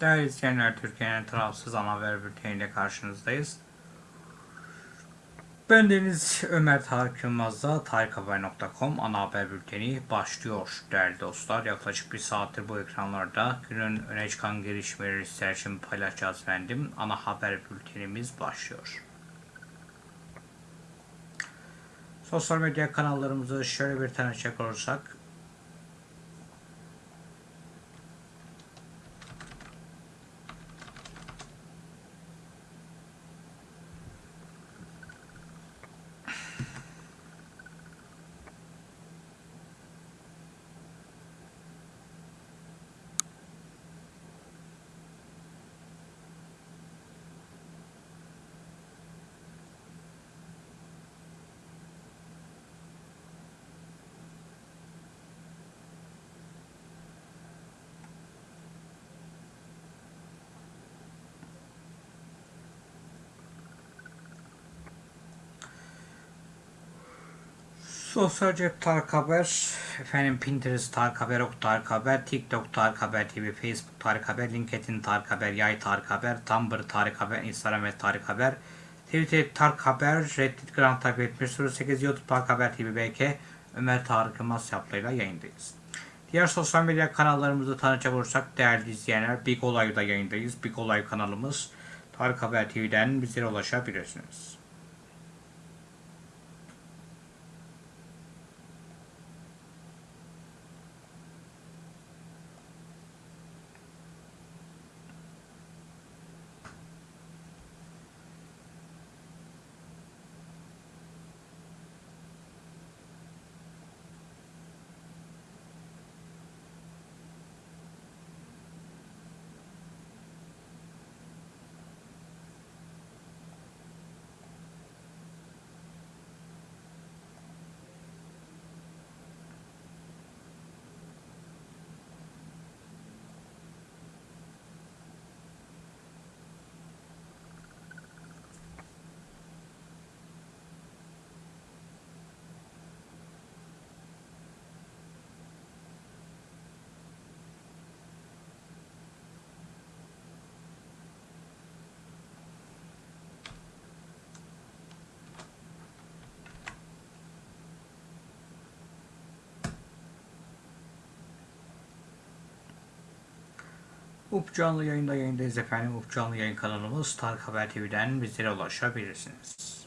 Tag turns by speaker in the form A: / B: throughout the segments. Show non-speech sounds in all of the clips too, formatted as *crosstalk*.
A: Değerli izleyenler, Türkiye'nin tarafsız ana haber bülteniyle karşınızdayız. Ben Deniz Ömer Tarık Yılmaz'da tarikhaber.com ana haber bülteni başlıyor değerli dostlar. Yaklaşık bir saattir bu ekranlarda günün öne çıkan gelişmeleri sizler için paylaşacağız efendim. Ana haber bültenimiz başlıyor. Sosyal medya kanallarımızı şöyle bir çek olursak Sosyal cep Tarık Haber, efendim Pinterest Tarık Haber, Ok Tarık Haber, TikTok Tarık Haber TV, Facebook Tarık Haber, LinkedIn Tarık Haber, Yay Tarık Haber, Tumblr Tarık Haber, Instagram ve Tarık Haber, Twitter Tarık Haber, Reddit Grand Takip etmiş 08 YouTube Tarık Haber TV BK, Ömer Tarık Yılmaz yaplarıyla yayındayız. Diğer sosyal medya kanallarımızı tanıcak olursak değerli izleyenler Big Olay'da yayındayız. Big Olay kanalımız Tarık Haber TV'den bizlere ulaşabilirsiniz. UP canlı yayında yayındayız efendim. UP canlı yayın kanalımız Tarık Haber TV'den bizlere ulaşabilirsiniz.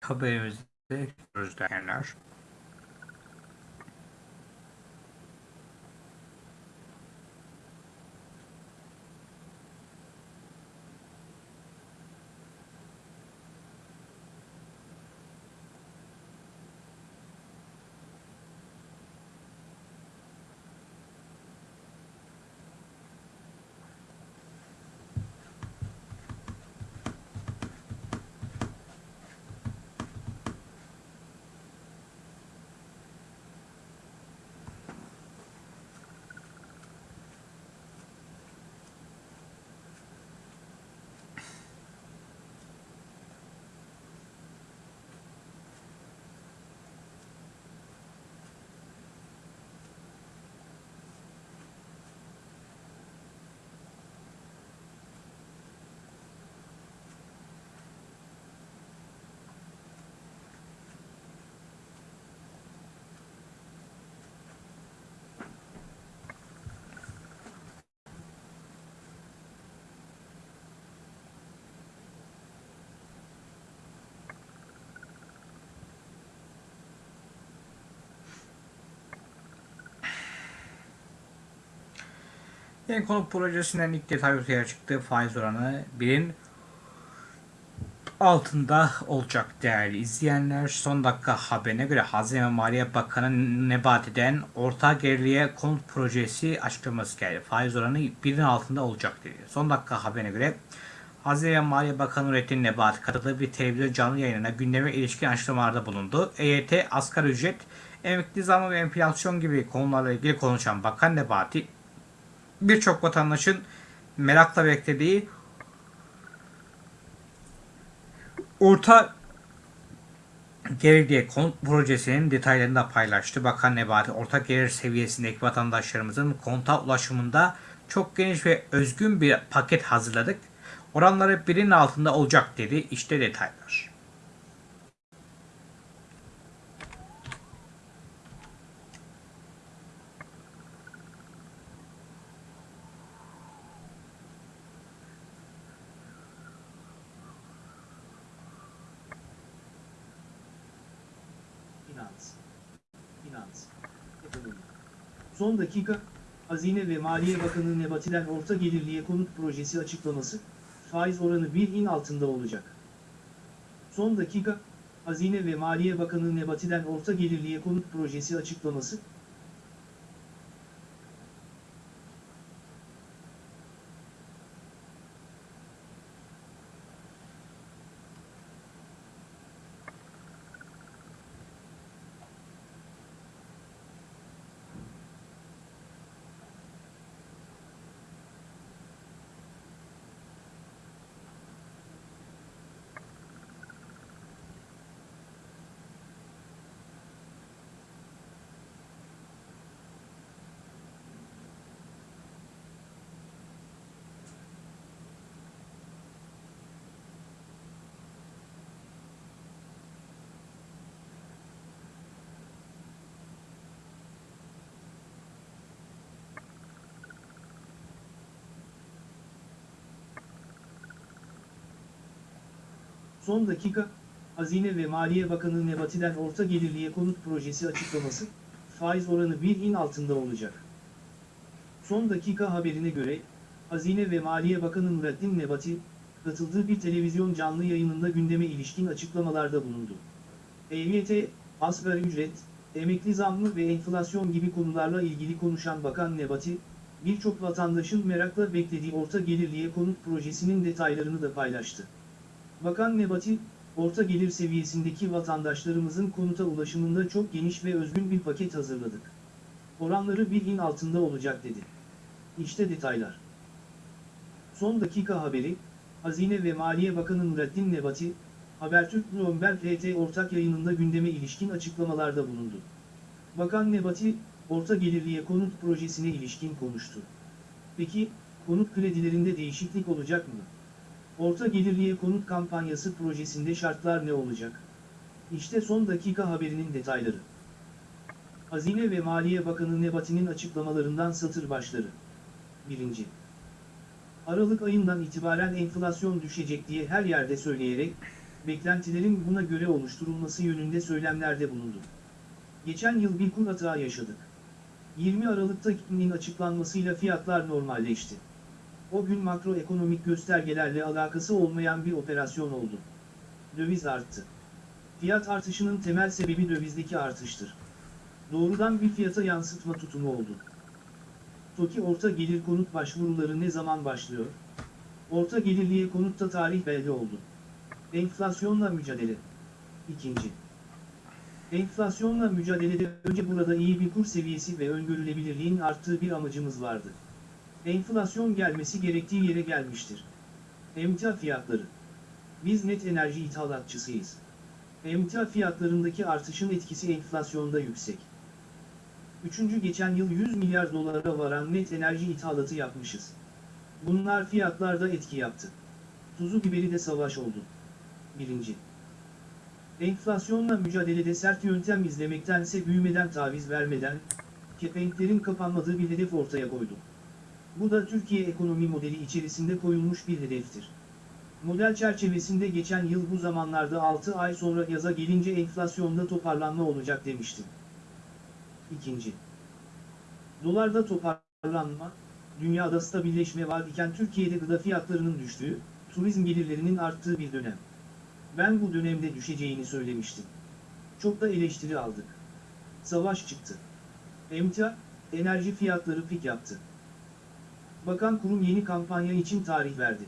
A: Haberimizde gözleyenler. Yeni konut projesinden ilk detay ortaya çıktı. Faiz oranı birin altında olacak değerli izleyenler. Son dakika haberine göre Hazine ve Maliye Bakanı Nebati'den orta geriliğe konut projesi açıklaması geldi. Faiz oranı birin altında olacak dedi. Son dakika haberine göre Hazine ve Maliye Bakanı Nurettin Nebati katıldığı bir televizyon canlı yayınına gündeme ilişkin açıklamalarda bulundu. EYT, asgari ücret, emekli zamı ve enflasyon gibi konularla ilgili konuşan Bakan Nebati, birçok vatandaşın merakla beklediği orta gelir diye konut projesinin detaylarını da paylaştı. Bakan Nebati orta gelir seviyesindeki vatandaşlarımızın konuta ulaşımında çok geniş ve özgün bir paket hazırladık. Oranları birinin altında olacak dedi. İşte detaylar.
B: Finans. Finans. Son dakika, Hazine ve Maliye Bakanı Nebati'den orta gelirliye konut projesi açıklaması, faiz oranı 1'in altında olacak. Son dakika, Hazine ve Maliye Bakanı Nebati'den orta gelirliye konut projesi açıklaması, Son dakika, Hazine ve Maliye Bakanı Nebati'den orta gelirliye konut projesi açıklaması, faiz oranı 1'in altında olacak. Son dakika haberine göre, Hazine ve Maliye Bakanı Nurettin Nebati, katıldığı bir televizyon canlı yayınında gündeme ilişkin açıklamalarda bulundu. EYT, asgari ücret, emekli zammı ve enflasyon gibi konularla ilgili konuşan Bakan Nebati, birçok vatandaşın merakla beklediği orta gelirliye konut projesinin detaylarını da paylaştı. Bakan Nebati, orta gelir seviyesindeki vatandaşlarımızın konuta ulaşımında çok geniş ve özgün bir paket hazırladık. Oranları birin altında olacak dedi. İşte detaylar. Son dakika haberi, Hazine ve Maliye Bakanı Nurettin Nebati, Habertürk Bloomberg RT ortak yayınında gündeme ilişkin açıklamalarda bulundu. Bakan Nebati, orta gelirliye konut projesine ilişkin konuştu. Peki, konut kredilerinde değişiklik olacak mı? Orta gelirliye konut kampanyası projesinde şartlar ne olacak? İşte son dakika haberinin detayları. Hazine ve Maliye Bakanı Nebati'nin açıklamalarından satır başları. 1. Aralık ayından itibaren enflasyon düşecek diye her yerde söyleyerek, beklentilerin buna göre oluşturulması yönünde söylemlerde bulundu. Geçen yıl bir kur hata yaşadık. 20 Aralık'ta KİK'nin açıklanmasıyla fiyatlar normalleşti. O gün makroekonomik göstergelerle alakası olmayan bir operasyon oldu. Döviz arttı. Fiyat artışının temel sebebi dövizdeki artıştır. Doğrudan bir fiyata yansıtma tutumu oldu. TOKİ orta gelir konut başvuruları ne zaman başlıyor? Orta gelirliye konutta tarih belli oldu. Enflasyonla mücadele. İkinci. Enflasyonla mücadelede önce burada iyi bir kur seviyesi ve öngörülebilirliğin arttığı bir amacımız vardı. Enflasyon gelmesi gerektiği yere gelmiştir. Emtia fiyatları. Biz net enerji ithalatçısıyız. Emtia fiyatlarındaki artışın etkisi enflasyonda yüksek. Üçüncü geçen yıl 100 milyar dolara varan net enerji ithalatı yapmışız. Bunlar fiyatlarda etki yaptı. Tuzu biberi de savaş oldu. Birinci. Enflasyonla mücadelede sert yöntem izlemektense büyümeden taviz vermeden, kepenklerin kapanmadığı bir hedef ortaya koydu. Bu da Türkiye ekonomi modeli içerisinde koyulmuş bir hedeftir. Model çerçevesinde geçen yıl bu zamanlarda 6 ay sonra yaza gelince enflasyonda toparlanma olacak demiştim. İkinci. Dolarda toparlanma, dünyada stabilleşme var iken Türkiye'de gıda fiyatlarının düştüğü, turizm gelirlerinin arttığı bir dönem. Ben bu dönemde düşeceğini söylemiştim. Çok da eleştiri aldık. Savaş çıktı. Emtia, enerji fiyatları pik yaptı. Bakan kurum yeni kampanya için tarih verdi.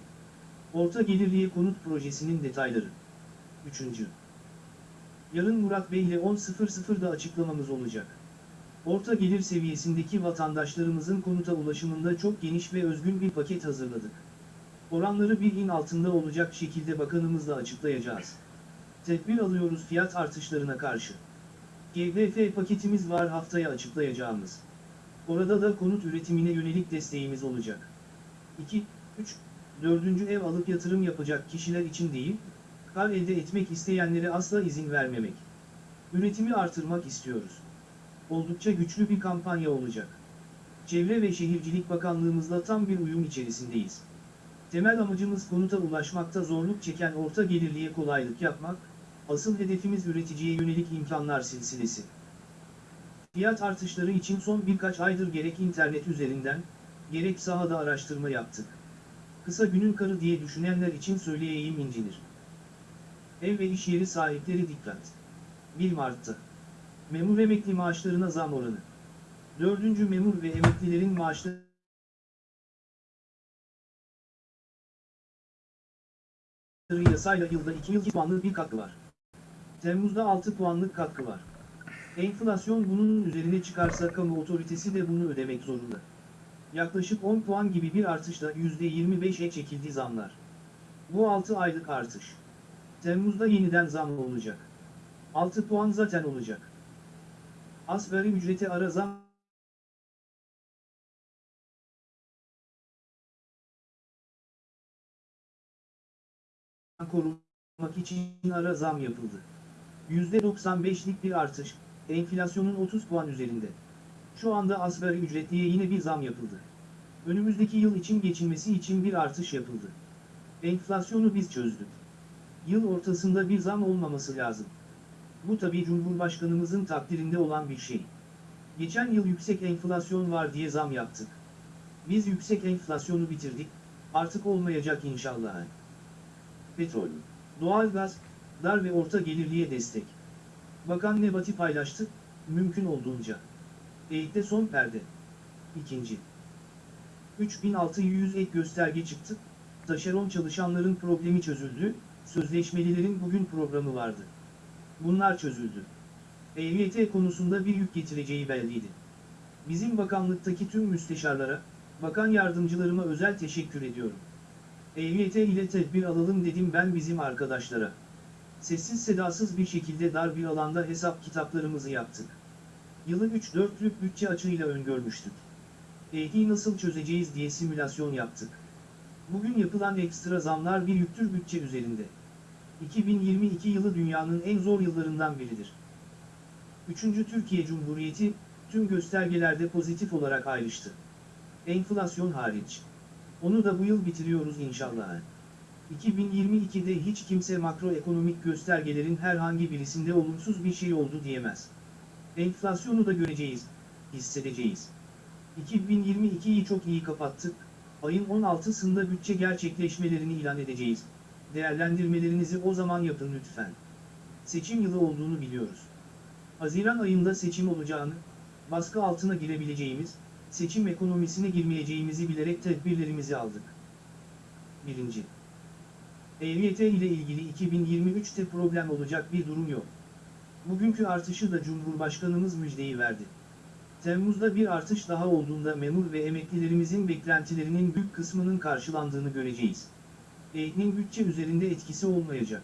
B: Orta gelirliye konut projesinin detayları. 3. Yarın Murat Bey ile 10.00'da açıklamamız olacak. Orta gelir seviyesindeki vatandaşlarımızın konuta ulaşımında çok geniş ve özgün bir paket hazırladık. Oranları bir in altında olacak şekilde bakanımızla açıklayacağız. Tedbir alıyoruz fiyat artışlarına karşı. GDF paketimiz var haftaya açıklayacağımız. Orada da konut üretimine yönelik desteğimiz olacak. 2, 3, 4. ev alıp yatırım yapacak kişiler için değil, kar elde etmek isteyenlere asla izin vermemek. Üretimi artırmak istiyoruz. Oldukça güçlü bir kampanya olacak. Çevre ve Şehircilik Bakanlığımızla tam bir uyum içerisindeyiz. Temel amacımız konuta ulaşmakta zorluk çeken orta gelirliye kolaylık yapmak, asıl hedefimiz üreticiye yönelik imkanlar silsilesi. Fiyat artışları için son birkaç aydır gerek internet üzerinden, gerek sahada araştırma yaptık. Kısa günün karı diye düşünenler için söyleyeyim incinir. Ev ve iş yeri sahipleri dikkat. 1 Mart'ta. Memur emekli maaşlarına zam oranı. 4. memur ve emeklilerin maaşları yasayla yılda 2 yıl puanlık bir katkı var. Temmuz'da 6 puanlık katkı var. Enflasyon bunun üzerine çıkarsa kamu otoritesi de bunu ödemek zorunda. Yaklaşık 10 puan gibi bir artışla %25'e çekildi zamlar. Bu 6 aylık artış. Temmuz'da yeniden zam olacak. 6 puan zaten olacak. Asgari ücrete ara zam korumak için ara zam yapıldı. %95'lik bir artış, enflasyonun 30 puan üzerinde. Şu anda asgari ücretliye yine bir zam yapıldı. Önümüzdeki yıl için geçinmesi için bir artış yapıldı. Enflasyonu biz çözdük. Yıl ortasında bir zam olmaması lazım. Bu tabii Cumhurbaşkanımızın takdirinde olan bir şey. Geçen yıl yüksek enflasyon var diye zam yaptık. Biz yüksek enflasyonu bitirdik, artık olmayacak inşallah. Petrol, doğalgaz, dar ve orta gelirliye destek. Bakan Nebati paylaştı, mümkün olduğunca. Eğitte son perde. İkinci. 3600 ek gösterge çıktı, taşeron çalışanların problemi çözüldü, sözleşmelilerin bugün programı vardı. Bunlar çözüldü. EYT konusunda bir yük getireceği belliydi. Bizim bakanlıktaki tüm müsteşarlara, bakan yardımcılarıma özel teşekkür ediyorum. EYT ile tedbir alalım dedim ben bizim arkadaşlara. Sessiz sedasız bir şekilde dar bir alanda hesap kitaplarımızı yaptık. Yılı 3-4'lük bütçe açığıyla öngörmüştük. EYT'yi nasıl çözeceğiz diye simülasyon yaptık. Bugün yapılan ekstra zamlar bir yüktür bütçe üzerinde. 2022 yılı dünyanın en zor yıllarından biridir. 3. Türkiye Cumhuriyeti, tüm göstergelerde pozitif olarak ayrıştı. Enflasyon hariç. Onu da bu yıl bitiriyoruz inşallah. 2022'de hiç kimse makroekonomik göstergelerin herhangi birisinde olumsuz bir şey oldu diyemez. Enflasyonu da göreceğiz, hissedeceğiz. 2022'yi çok iyi kapattık, ayın 16'sında bütçe gerçekleşmelerini ilan edeceğiz. Değerlendirmelerinizi o zaman yapın lütfen. Seçim yılı olduğunu biliyoruz. Haziran ayında seçim olacağını, baskı altına girebileceğimiz, seçim ekonomisine girmeyeceğimizi bilerek tedbirlerimizi aldık. 1. EYT ile ilgili 2023'te problem olacak bir durum yok. Bugünkü artışı da Cumhurbaşkanımız müjdeyi verdi. Temmuz'da bir artış daha olduğunda memur ve emeklilerimizin beklentilerinin büyük kısmının karşılandığını göreceğiz. EYT'nin bütçe üzerinde etkisi olmayacak.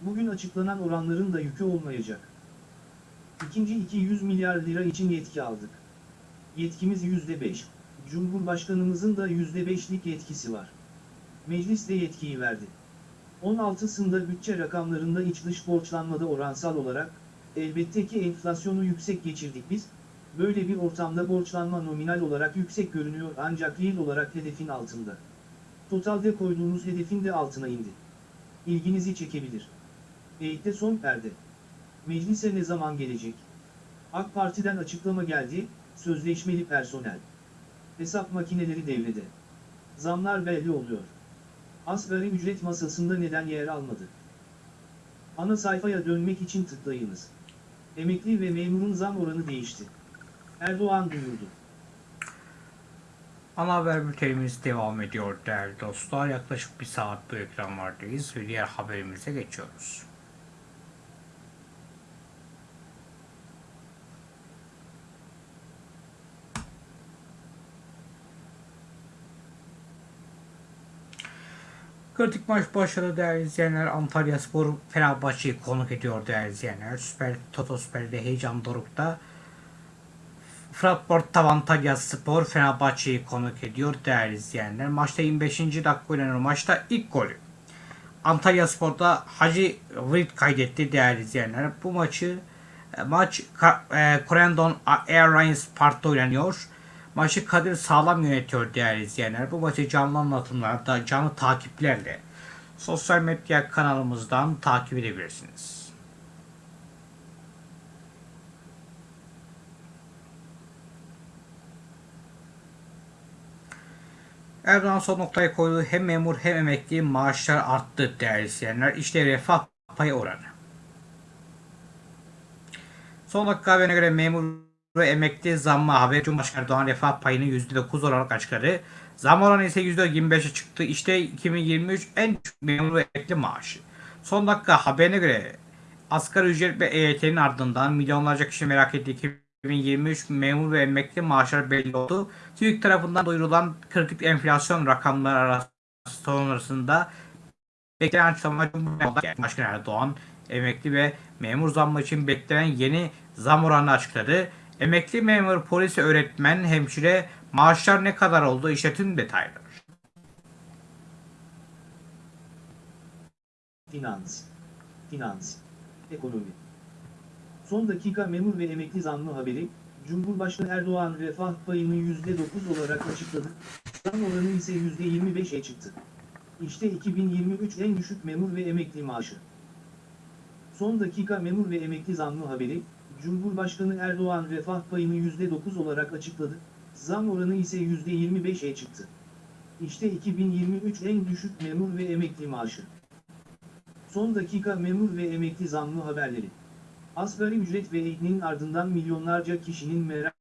B: Bugün açıklanan oranların da yükü olmayacak. İkinci 200 milyar lira için yetki aldık. Yetkimiz %5. Cumhurbaşkanımızın da %5'lik yetkisi var. Meclis de yetkiyi verdi. 16'sında bütçe rakamlarında iç dış borçlanmada oransal olarak, elbette ki enflasyonu yüksek geçirdik biz, böyle bir ortamda borçlanma nominal olarak yüksek görünüyor ancak yıl olarak hedefin altında. Totalde koyduğumuz hedefin de altına indi. İlginizi çekebilir. EYT'de son perde. Meclise ne zaman gelecek? AK Parti'den açıklama geldi, sözleşmeli personel. Hesap makineleri devrede. Zamlar belli oluyor. Asgari ücret masasında neden yer almadı? Ana sayfaya dönmek için tıklayınız. Emekli ve memurun zam oranı değişti. Erdoğan duyurdu.
A: Ana haber bültenimiz devam ediyor değerli dostlar. Yaklaşık bir saat bu ekranlardayız ve diğer haberimize geçiyoruz. Kritik maç başladı değerli izleyenler. Antalya Spor Fenerbahçe'yi konuk ediyor değerli izleyenler. Süper Toto Süper'de heyecan dorukta. Fratbort Antalya Spor Fenerbahçe'yi konuk ediyor değerli izleyenler. Maçta 25. dakika oynanan maçta ilk golü. Antalya Spor'da Hacı Vrit kaydetti değerli izleyenler. Bu maçı e, maç e, Corendon Airlines Park'ta oynanıyor. Maçı Kadir Sağlam yönetiyor değerli izleyenler. Bu maçı canlı anlatımlarda, canlı takiplerle sosyal medya kanalımızdan takip edebilirsiniz. Erdoğan son noktayı koyduğu hem memur hem emekli maaşlar arttı değerli izleyenler. İşte refah payı oranı. Son dakika haberine göre memur emekli zammı haberi Cumhurbaşkanı Erdoğan refah payını %9 olarak açıkladı. Zam oranı ise %25'e çıktı. İşte 2023 en düşük memur ve emekli maaşı. Son dakika haberine göre asgari ücret ve EYT'nin ardından milyonlarca kişi merak ettiği 2023 memur ve emekli maaşları belli oldu. TÜİK tarafından duyurulan kritik enflasyon rakamları arası- sonrasında beklenen açıklama Cumhurbaşkanı Erdoğan emekli ve memur zammı için beklenen yeni zam oranını açıkladı. Emekli memur, polis, öğretmen, hemşire maaşlar ne kadar oldu? İşte tüm detaylar.
B: Finans. Finans. Ekonomi. Son dakika memur ve emekli zammı haberi, Cumhurbaşkanı Erdoğan refah payını %9 olarak açıkladı, zam oranı ise %25'e çıktı. İşte 2023 en düşük memur ve emekli maaşı. Son dakika memur ve emekli zammı haberi, Cumhurbaşkanı Erdoğan refah payını %9 olarak açıkladı, zam oranı ise %25'e çıktı. İşte 2023 en düşük memur ve emekli maaşı. Son dakika memur ve emekli zammı haberleri. Asgari ücret ve EYT'nin ardından milyonlarca kişinin merak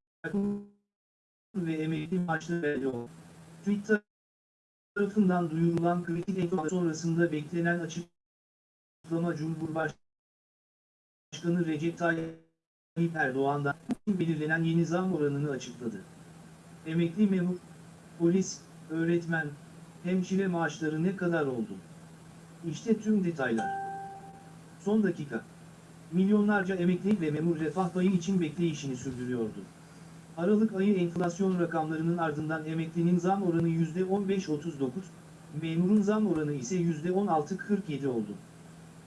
B: ve emekli maaşları belli oldu. Twitter tarafından duyurulan kritik enflasyon sonrasında beklenen açıklama Cumhurbaşkanı Recep Tayyip Erdoğan'dan belirlenen yeni zam oranını açıkladı. Emekli memur, polis, öğretmen, hemşire maaşları ne kadar oldu? İşte tüm detaylar. Son dakika. Milyonlarca emekli ve memur refah payı için bekleyişini sürdürüyordu. Aralık ayı enflasyon rakamlarının ardından emeklinin zam oranı %15.39, memurun zam oranı ise %16.47 oldu.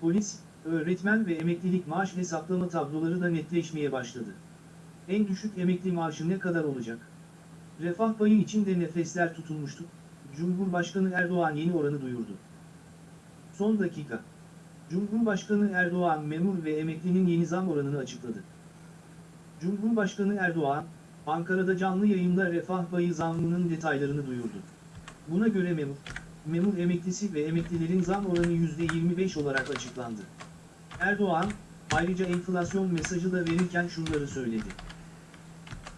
B: Polis, öğretmen ve emeklilik maaş hesaplama tabloları da netleşmeye başladı. En düşük emekli maaşı ne kadar olacak? Refah payı için de nefesler tutulmuştu. Cumhurbaşkanı Erdoğan yeni oranı duyurdu. Son dakika. Cumhurbaşkanı Erdoğan memur ve emeklinin yeni zam oranını açıkladı. Cumhurbaşkanı Erdoğan, Ankara'da canlı yayında refah payı zammının detaylarını duyurdu. Buna göre memur, memur emeklisi ve emeklilerin zam oranı %25 olarak açıklandı. Erdoğan, ayrıca enflasyon mesajı da verirken şunları söyledi.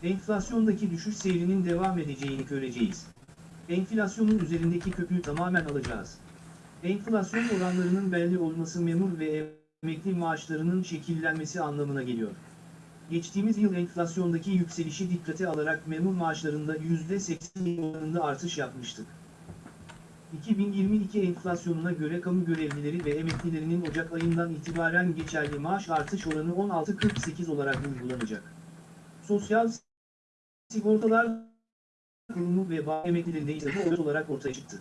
B: Enflasyondaki düşüş seyrinin devam edeceğini göreceğiz. Enflasyonun üzerindeki köpüğü tamamen alacağız. Enflasyon oranlarının belli olması memur ve emekli maaşlarının şekillenmesi anlamına geliyor. Geçtiğimiz yıl enflasyondaki yükselişi dikkate alarak memur maaşlarında %80 oranında artış yapmıştık. 2022 enflasyonuna göre kamu görevlileri ve emeklilerinin Ocak ayından itibaren geçerli maaş artış oranı 16.48 olarak uygulanacak. Sosyal Sigortalar Kurumu ve bağ emeklilerinde ise bu oran olarak ortaya çıktı.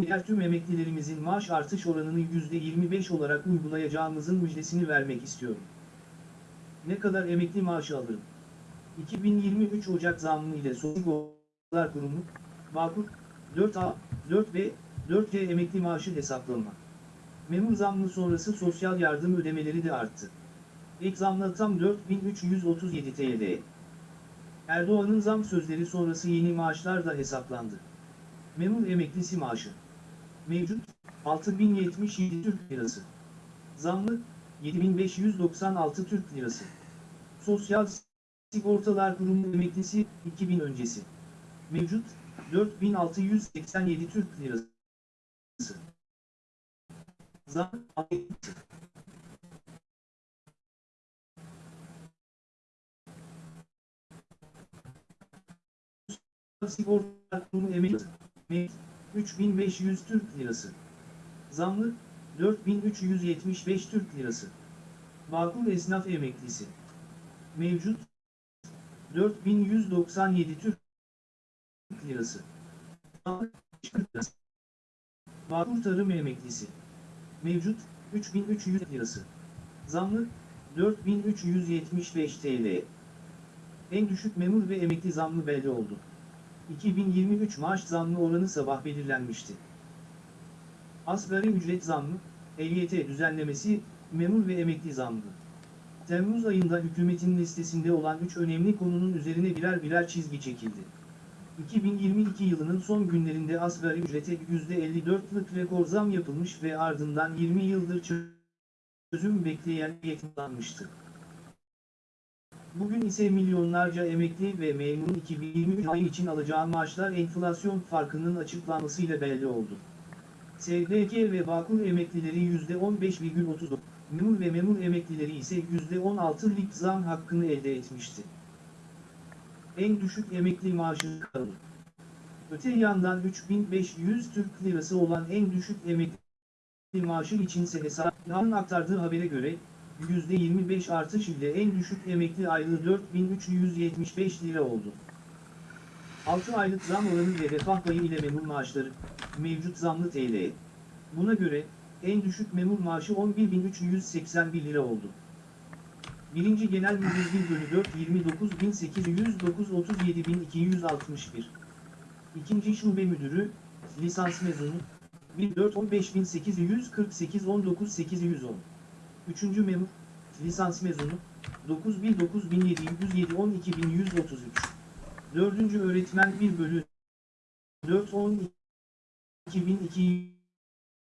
B: Diğer tüm emeklilerimizin maaş artış oranını %25 olarak uygulayacağımızın müjdesini vermek istiyorum. Ne kadar emekli maaşı alırım? 2023 Ocak zammı ile Sosyal Sigortalar Kurumu, Bağkur, 4A, 4B, 4C emekli maaşı hesaplama. Memur zammı sonrası sosyal yardım ödemeleri de arttı. İlk zamla tam 4337 TL. Erdoğan'ın zam sözleri sonrası yeni maaşlar da hesaplandı. Memur emeklisi maaşı. Mevcut 6077 Türk Lirası. Zamlı 7596 Türk Lirası. Sosyal Sigortalar Kurumu emeklisi 2000 öncesi. Mevcut 4687 Türk Lirası. Zam Sigortalar Kurumu. Mevcut 3500 Türk Lirası. Zamlı 4375 Türk Lirası. Bağkur Esnaf Emeklisi. Mevcut 4197 Türk Lirası. Zamlı 40 Lirası. Bağkur Tarım Emeklisi. Mevcut 3300 Lirası. Zamlı 4375 TL. En düşük memur ve emekli zammı belli oldu. 2023 maaş zammı oranı sabah belirlenmişti. Asgari ücret zammı, EYT düzenlemesi, memur ve emekli zammı. Temmuz ayında hükümetin listesinde olan 3 önemli konunun üzerine birer birer çizgi çekildi. 2022 yılının son günlerinde asgari ücrete %54'lık rekor zam yapılmış ve ardından 20 yıldır çözüm bekleyen yayınlanmıştı. Bugün ise milyonlarca emekli ve memurun 2023 ayı için alacağı maaşlar enflasyon farkının açıklanmasıyla belli oldu. SGK ve Bağkur emeklileri %15,39, memur ve memur emeklileri ise %16'lık zam hakkını elde etmişti. En düşük emekli maaşı kalır. Öte yandan 3500 Türk Lirası olan en düşük emekli maaşı içinse hesapların aktardığı habere göre, %25 artış ile en düşük emekli aylığı 4375 lira oldu. 6 aylık zam oranı ve refah payı ile memur maaşları, mevcut zamlı TL. Buna göre, en düşük memur maaşı 11.381 lira oldu. 1. Genel Müdür 1 bölü 4 29.809 37.261 2. Şube Müdürü, lisans mezunu, 1 4 15.848 19.810 Üçüncü memur, lisans mezunu, 9000-9707 12133. Dördüncü öğretmen 1 bölü 4 10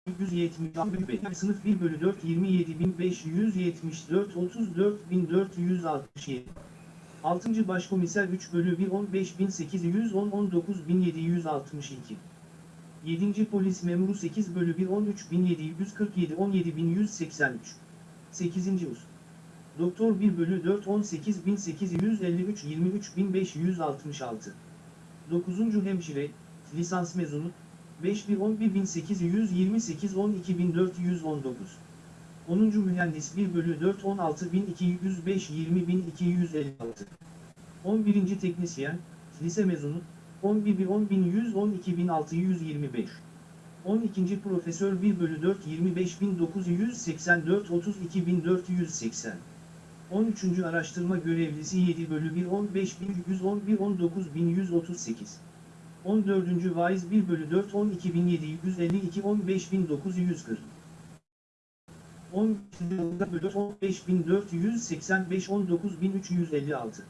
B: 2270 sınıf 1 bölü 4 27574 34467 6. Başkomiser 3 bölü 1 15810 19762 7. Polis memuru 8 bölü 1 13747 17183 8. Us. Doktor 1 bölü 4 18853 23566. 9. Hemşire, lisans mezunu, 5 1 11828 12419. 10. Mühendis 1 bölü 4 16205 20256. 11. Teknisyen, lise mezunu, 11 1 10110 12625. 12. Profesör 1 bölü 4 25984 32480 13. Araştırma Görevlisi 7 bölü 1 15111 19138 14. vaiz 1 bölü 4 12752 15940 10 bölü 4 15485 19356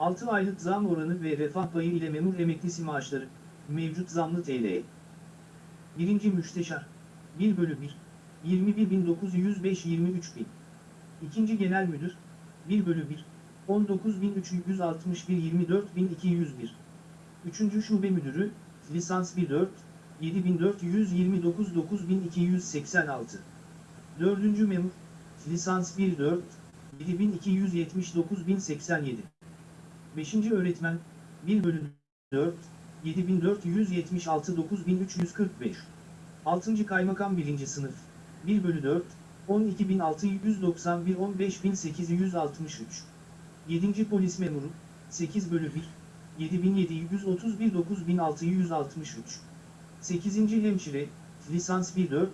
B: 6 aylık zam oranı ve refah payı ile memur emeklisi maaşları, mevcut zamlı TL. 1. Müsteşar, 1 bölü 1, 21905 23 bin. 2. Genel Müdür, 1 bölü 1, 19361 24201. 3. Şube Müdürü, lisans 14, 7429 9286. 4. Memur, lisans 14, 7279 1087. 5. Öğretmen, 1 bölü 4, 7476 9345. 6. Kaymakam 1. Sınıf, 1 bölü 4, 12691 15863. 7. Polis Memuru, 8 bölü 1, 7731 9663. 8. Hemşire, lisans 1 4,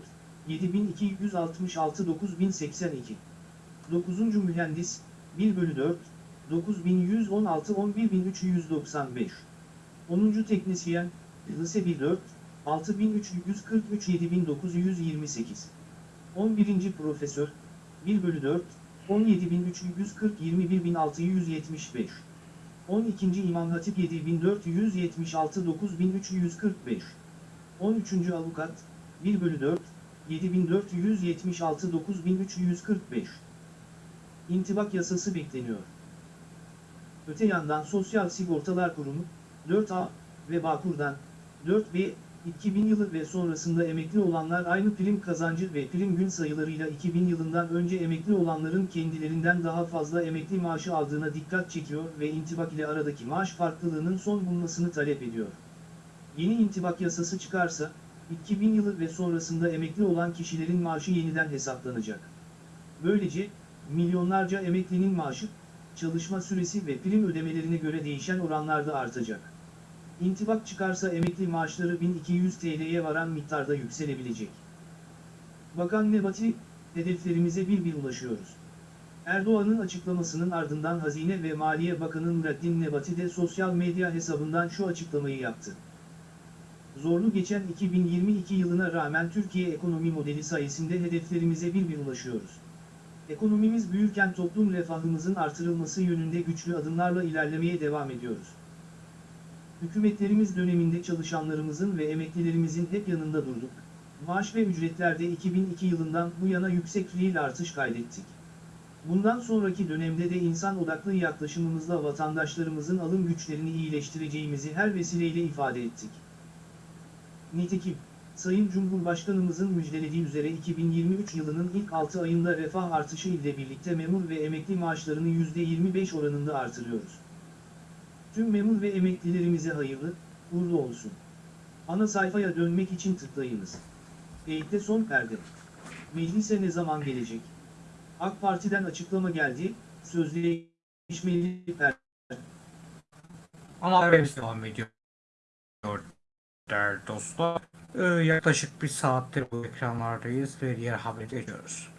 B: 7266 9082. 9. Mühendis, 1 bölü 4, 9116 11395. 10. Teknisyen, lise 1 4, 6343 7928. 11. Profesör, 1 bölü 4, 17340 21675. 12. İmam Hatip 7476 9345. 13. Avukat, 1 bölü 4, 7476 9345. İntibak yasası bekleniyor. Öte yandan Sosyal Sigortalar Kurumu, 4A ve Bağkur'dan, 4B, 2000 yılı ve sonrasında emekli olanlar aynı prim kazancı ve prim gün sayılarıyla 2000 yılından önce emekli olanların kendilerinden daha fazla emekli maaşı aldığına dikkat çekiyor ve intibak ile aradaki maaş farklılığının son bulmasını talep ediyor. Yeni intibak yasası çıkarsa, 2000 yılı ve sonrasında emekli olan kişilerin maaşı yeniden hesaplanacak. Böylece, milyonlarca emeklinin maaşı, çalışma süresi ve prim ödemelerine göre değişen oranlarda artacak. İntibak çıkarsa emekli maaşları 1200 TL'ye varan miktarda yükselebilecek. Bakan Nebati, hedeflerimize bir bir ulaşıyoruz. Erdoğan'ın açıklamasının ardından Hazine ve Maliye Bakanı Nurettin Nebati de sosyal medya hesabından şu açıklamayı yaptı. Zorlu geçen 2022 yılına rağmen Türkiye ekonomi modeli sayesinde hedeflerimize bir bir ulaşıyoruz. Ekonomimiz büyürken toplum refahımızın artırılması yönünde güçlü adımlarla ilerlemeye devam ediyoruz. Hükümetlerimiz döneminde çalışanlarımızın ve emeklilerimizin hep yanında durduk. Maaş ve ücretlerde 2002 yılından bu yana yüksek fiil artış kaydettik. Bundan sonraki dönemde de insan odaklı yaklaşımımızla vatandaşlarımızın alım güçlerini iyileştireceğimizi her vesileyle ifade ettik. Nitekim, Sayın Cumhurbaşkanımızın müjdelediği üzere 2023 yılının ilk 6 ayında refah artışı ile birlikte memur ve emekli maaşlarını %25 oranında artırıyoruz. Tüm memur ve emeklilerimize hayırlı, uğurlu olsun. Ana sayfaya dönmek için tıklayınız. Eğitte son perde. Meclise ne zaman gelecek? AK Parti'den açıklama geldi, sözleşmeli perde.
A: Ama haberimiz devam ediyor. Değerli dostlar. Ee, yaklaşık bir saattir bu ekranlardayız ve diğer habere geçiyoruz.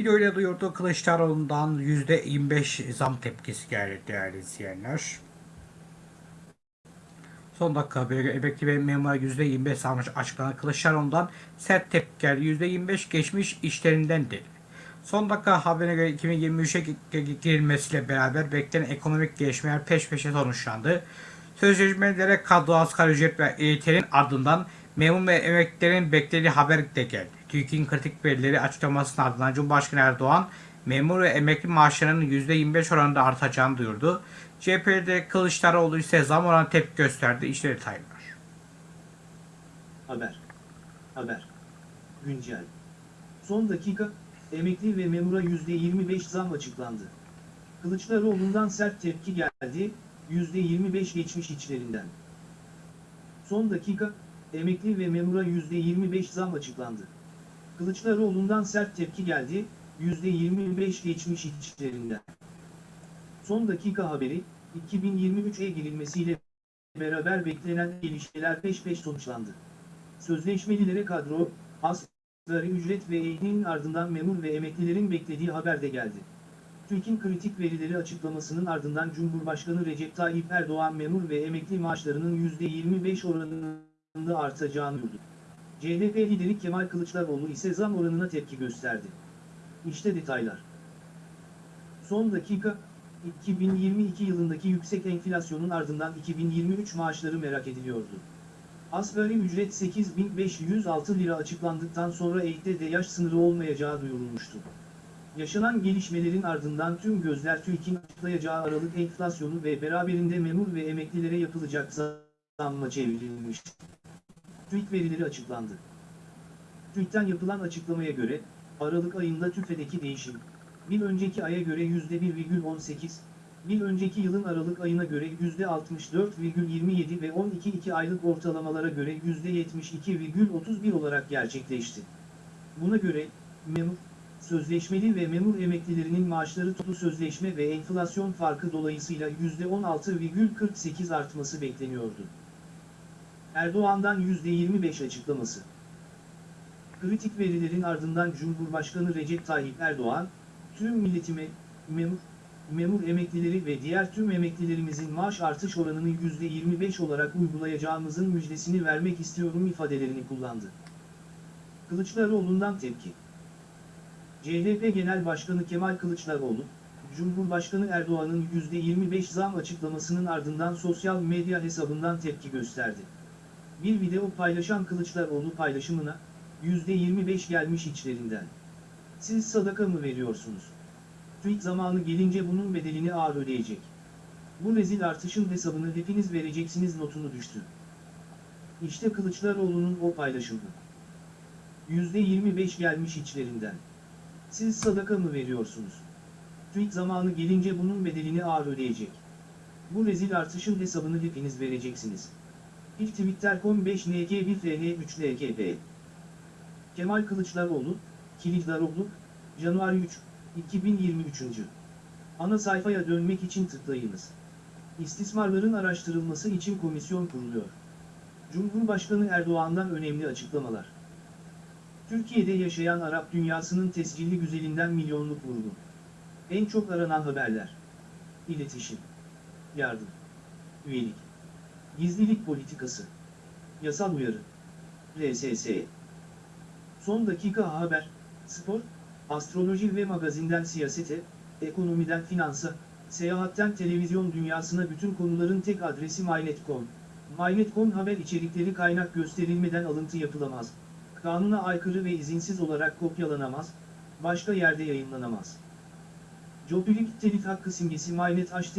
A: Videoyla duyurdu Kılıçdaroğlu'ndan %25 zam tepkisi geldi değerli izleyenler. Son dakika haberi emekli ve memura %25 zam açıklanan Kılıçdaroğlu'ndan sert tepki geldi. %25 geçmiş işlerinden dedi. Son dakika haberine göre 2023'e girilmesiyle beraber beklenen ekonomik gelişmeler peş peşe sonuçlandı. Sözleşmelere kadro asgari ücret ve EYT'nin ardından memur ve emeklilerin beklediği haber de geldi. TÜİK'in kritik verileri açıklamasının ardından Cumhurbaşkanı Erdoğan memur ve emekli maaşlarının %25 oranında artacağını duyurdu. CHP'de Kılıçdaroğlu ise zam oranı tepki gösterdi. İşte detaylar.
B: Haber. Haber. Güncel. Son dakika, emekli ve memura %25 zam açıklandı. Kılıçdaroğlu'ndan sert tepki geldi, %25 geçmiş içlerinden. Son dakika, emekli ve memura %25 zam açıklandı. Kılıçdaroğlu'ndan sert tepki geldi, %25 geçmiş içlerinden. Son dakika haberi, 2023'e girilmesiyle beraber beklenen gelişmeler peş peş sonuçlandı. Sözleşmelilere kadro, asgari ücret ve eğitimin ardından memur ve emeklilerin beklediği haber de geldi. TÜİK'in kritik verileri açıklamasının ardından Cumhurbaşkanı Recep Tayyip Erdoğan memur ve emekli maaşlarının %25 oranında artacağını duyurdu. CHP lideri Kemal Kılıçdaroğlu ise zam oranına tepki gösterdi. İşte detaylar. Son dakika, 2022 yılındaki yüksek enflasyonun ardından 2023 maaşları merak ediliyordu. Asgari ücret 8506 lira açıklandıktan sonra eğitte de yaş sınırı olmayacağı duyurulmuştu. Yaşanan gelişmelerin ardından tüm gözler TÜİK'in açıklayacağı aralık enflasyonu ve beraberinde memur ve emeklilere yapılacak zamma çevrilmiş. TÜİK verileri açıklandı. TÜİK'ten yapılan açıklamaya göre, Aralık ayında TÜFE'deki değişim, bir önceki aya göre %1,18, bir önceki yılın Aralık ayına göre %64,27 ve 12-2 aylık ortalamalara göre %72,31 olarak gerçekleşti. Buna göre, memur, sözleşmeli ve memur emeklilerinin maaşları toplu sözleşme ve enflasyon farkı dolayısıyla %16,48 artması bekleniyordu. Erdoğan'dan %25 açıklaması. Kritik verilerin ardından Cumhurbaşkanı Recep Tayyip Erdoğan, tüm milletime, memur, memur emeklileri ve diğer tüm emeklilerimizin maaş artış oranını %25 olarak uygulayacağımızın müjdesini vermek istiyorum ifadelerini kullandı. Kılıçdaroğlu'ndan tepki. CHP Genel Başkanı Kemal Kılıçdaroğlu, Cumhurbaşkanı Erdoğan'ın %25 zam açıklamasının ardından sosyal medya hesabından tepki gösterdi. Bir video paylaşan Kılıçdaroğlu paylaşımına, %25 gelmiş içlerinden. Siz sadaka mı veriyorsunuz? TÜİK zamanı gelince bunun bedelini ağır ödeyecek. Bu rezil artışın hesabını hepiniz vereceksiniz notunu düştü. İşte Kılıçdaroğlu'nun o paylaşımı. %25 gelmiş içlerinden. Siz sadaka mı veriyorsunuz? TÜİK zamanı gelince bunun bedelini ağır ödeyecek. Bu rezil artışın hesabını hepiniz vereceksiniz. İlk Twitter.com 5NG1FN3LKP Kemal Kılıçdaroğlu, Kılıçdaroğlu, Januari 3, 2023. Ana sayfaya dönmek için tıklayınız. İstismarların araştırılması için komisyon kuruluyor. Cumhurbaşkanı Erdoğan'dan önemli açıklamalar. Türkiye'de yaşayan Arap dünyasının tescilli güzelinden milyonluk vurgu. En çok aranan haberler. İletişim. Yardım. Üyelik. Gizlilik politikası. Yasal uyarı. RSS. Son dakika haber, spor, astroloji ve magazinden siyasete, ekonomiden finansa, seyahatten televizyon dünyasına bütün konuların tek adresi MyNet.com. MyNet.com haber içerikleri kaynak gösterilmeden alıntı yapılamaz. Kanuna aykırı ve izinsiz olarak kopyalanamaz, başka yerde yayınlanamaz. Jopilik telif hakkı simgesi MyNet HT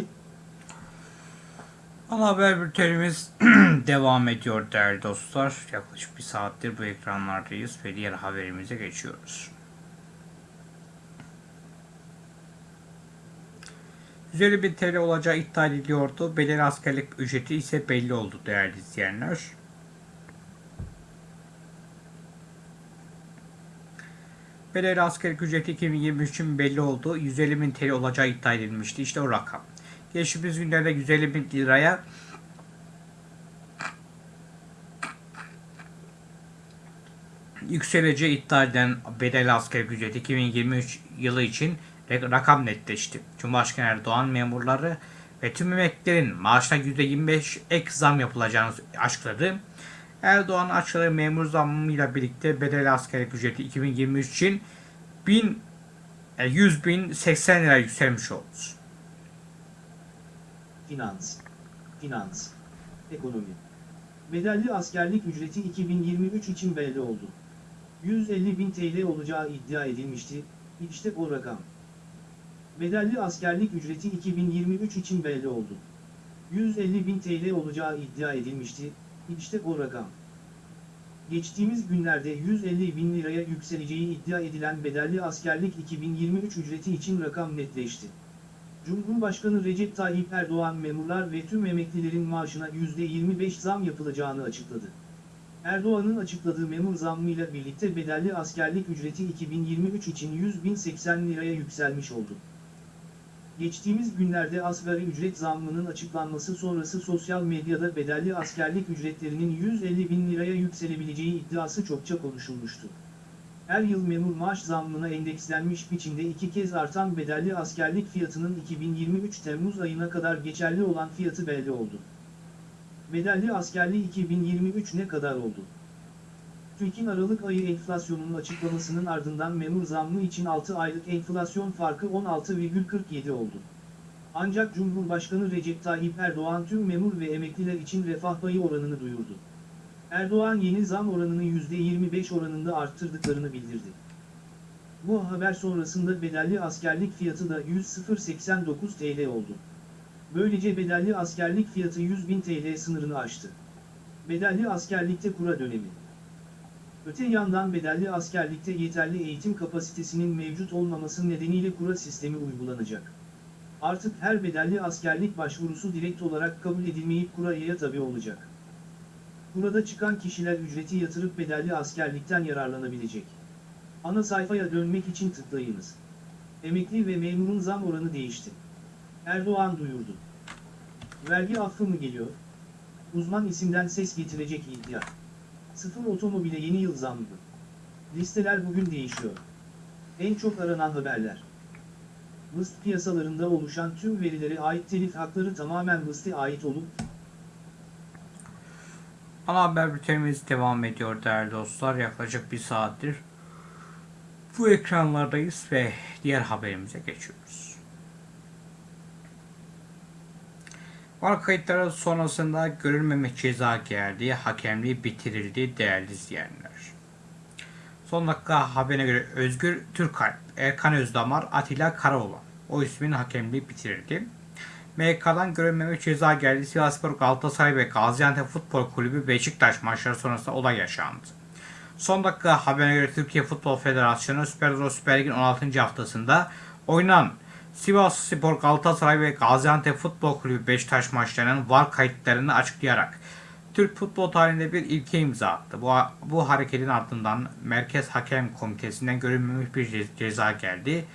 A: Ana haber bültenimiz *clears throat* devam ediyor değerli dostlar. Yaklaşık bir saattir bu ekranlardayız ve diğer haberimize geçiyoruz. 150 bin TL olacağı iddia ediliyordu. Bedeli askerlik ücreti ise belli oldu değerli izleyenler. Bedeli askerlik ücreti 2023 için belli oldu. 150 bin TL olacağı iddia edilmişti. İşte o rakam. Geçtiğimiz günlerde 150 bin liraya yükseleceği iddia edilen bedel askerlik ücreti 2023 yılı için rakam netleşti. Cumhurbaşkanı Erdoğan memurları ve tüm emeklilerin maaşına %25 ek zam yapılacağını açıkladı. Erdoğan açıkladığı memur zammıyla birlikte bedel askerlik ücreti 2023 için 1000 100 bin 80 lira yükselmiş oldu.
B: Finans. Finans. Ekonomi. Bedelli askerlik ücreti 2023 için belli oldu. 150 bin TL olacağı iddia edilmişti, işte o rakam. Bedelli askerlik ücreti 2023 için belli oldu. 150 bin TL olacağı iddia edilmişti, işte o rakam. Geçtiğimiz günlerde 150 bin liraya yükseleceği iddia edilen bedelli askerlik 2023 ücreti için rakam netleşti. Cumhurbaşkanı Recep Tayyip Erdoğan memurlar ve tüm emeklilerin maaşına %25 zam yapılacağını açıkladı. Erdoğan'ın açıkladığı memur zammıyla birlikte bedelli askerlik ücreti 2023 için 100.080 liraya yükselmiş oldu. Geçtiğimiz günlerde asgari ücret zammının açıklanması sonrası sosyal medyada bedelli askerlik ücretlerinin 150 bin liraya yükselebileceği iddiası çokça konuşulmuştu. Her yıl memur maaş zammına endekslenmiş biçimde iki kez artan bedelli askerlik fiyatının 2023 Temmuz ayına kadar geçerli olan fiyatı belli oldu. Bedelli askerliği 2023 ne kadar oldu? TÜİK'in Aralık ayı enflasyonunun açıklamasının ardından memur zammı için 6 aylık enflasyon farkı 16,47 oldu. Ancak Cumhurbaşkanı Recep Tayyip Erdoğan tüm memur ve emekliler için refah payı oranını duyurdu. Erdoğan yeni zam oranını %25 oranında arttırdıklarını bildirdi. Bu haber sonrasında bedelli askerlik fiyatı da 100.089 TL oldu. Böylece bedelli askerlik fiyatı 100.000 TL sınırını aştı. Bedelli askerlikte kura dönemi. Öte yandan bedelli askerlikte yeterli eğitim kapasitesinin mevcut olmaması nedeniyle kura sistemi uygulanacak. Artık her bedelli askerlik başvurusu direkt olarak kabul edilmeyip kuraya tabi olacak. Burada çıkan kişiler ücreti yatırıp bedelli askerlikten yararlanabilecek. Ana sayfaya dönmek için tıklayınız. Emekli ve memurun zam oranı değişti. Erdoğan duyurdu. Vergi affı mı geliyor? Uzman isimden ses getirecek iddia. Sıfır otomobile yeni yıl zammı. Listeler bugün değişiyor. En çok aranan haberler. Vıst piyasalarında oluşan tüm verilere ait telif hakları tamamen Vıst'e ait olup,
A: Ana haber bültenimiz devam ediyor değerli dostlar. Yaklaşık bir saattir bu ekranlardayız ve diğer haberimize geçiyoruz. Var kayıtları sonrasında görülmemek ceza geldi, hakemliği bitirildi değerli izleyenler. Son dakika haberine göre Özgür Türkalp, Erkan Özdamar, Atilla Karaoğlan o ismin hakemliği bitirildi. MK'dan görülmeme ceza geldi. Sivasspor, Galatasaray ve Gaziantep Futbol Kulübü Beşiktaş maçları sonrasında olay yaşandı. Son dakika haberine göre Türkiye Futbol Federasyonu Süper Euro Süper Lig'in 16. haftasında oynanan Sivas Spor, Galatasaray ve Gaziantep Futbol Kulübü Beşiktaş maçlarının VAR kayıtlarını açıklayarak Türk futbol tarihinde bir ilke imza attı. Bu, bu hareketin ardından Merkez Hakem Komitesi'nden görülmemiş bir ce- ceza geldi.